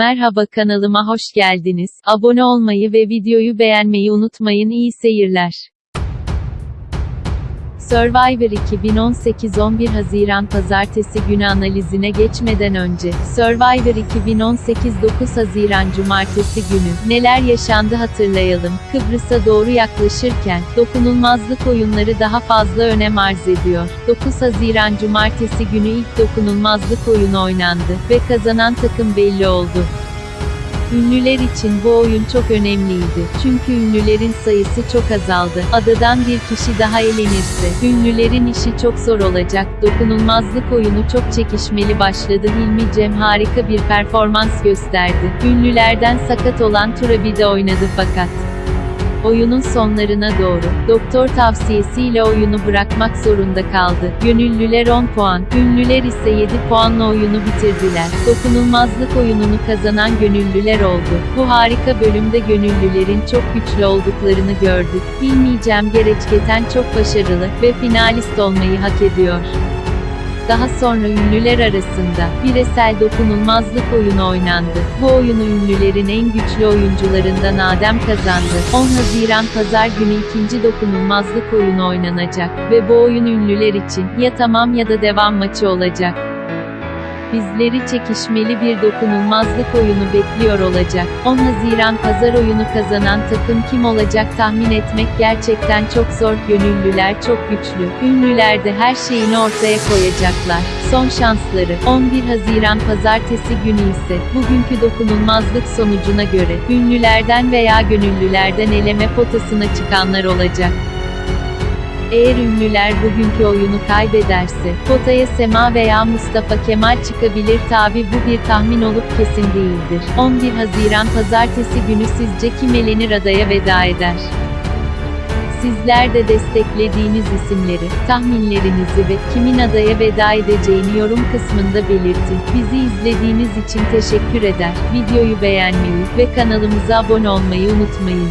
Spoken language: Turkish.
Merhaba kanalıma hoş geldiniz. Abone olmayı ve videoyu beğenmeyi unutmayın. İyi seyirler. Survivor 2018 11 Haziran Pazartesi günü analizine geçmeden önce, Survivor 2018 9 Haziran Cumartesi günü, neler yaşandı hatırlayalım. Kıbrıs'a doğru yaklaşırken, dokunulmazlık oyunları daha fazla önem arz ediyor. 9 Haziran Cumartesi günü ilk dokunulmazlık oyunu oynandı ve kazanan takım belli oldu. Ünlüler için bu oyun çok önemliydi. Çünkü ünlülerin sayısı çok azaldı. Adadan bir kişi daha elenirse, ünlülerin işi çok zor olacak. Dokunulmazlık oyunu çok çekişmeli başladı. Hilmi Cem harika bir performans gösterdi. Ünlülerden sakat olan Turabi de oynadı fakat oyunun sonlarına doğru, doktor tavsiyesiyle oyunu bırakmak zorunda kaldı. Gönüllüler 10 puan, ünlüler ise 7 puanla oyunu bitirdiler. Dokunulmazlık oyununu kazanan gönüllüler oldu. Bu harika bölümde gönüllülerin çok güçlü olduklarını gördük. Bilmeyeceğim Gereçketen çok başarılı ve finalist olmayı hak ediyor. Daha sonra ünlüler arasında bireysel dokunulmazlık oyunu oynandı. Bu oyunu ünlülerin en güçlü oyuncularından Adem kazandı. 10 Haziran Pazar günü ikinci dokunulmazlık oyunu oynanacak ve bu oyun ünlüler için ya tamam ya da devam maçı olacak. Bizleri çekişmeli bir dokunulmazlık oyunu bekliyor olacak. 10 Haziran pazar oyunu kazanan takım kim olacak tahmin etmek gerçekten çok zor. Gönüllüler çok güçlü. Ünlüler de her şeyini ortaya koyacaklar. Son şansları 11 Haziran pazartesi günü ise bugünkü dokunulmazlık sonucuna göre ünlülerden veya gönüllülerden eleme potasına çıkanlar olacak. Eğer ünlüler bugünkü oyunu kaybederse, potaya Sema veya Mustafa Kemal çıkabilir tabi bu bir tahmin olup kesin değildir. 11 Haziran Pazartesi günü sizce kim elenir adaya veda eder? Sizler de desteklediğiniz isimleri, tahminlerinizi ve kimin adaya veda edeceğini yorum kısmında belirtin. Bizi izlediğiniz için teşekkür eder. Videoyu beğenmeyi ve kanalımıza abone olmayı unutmayın.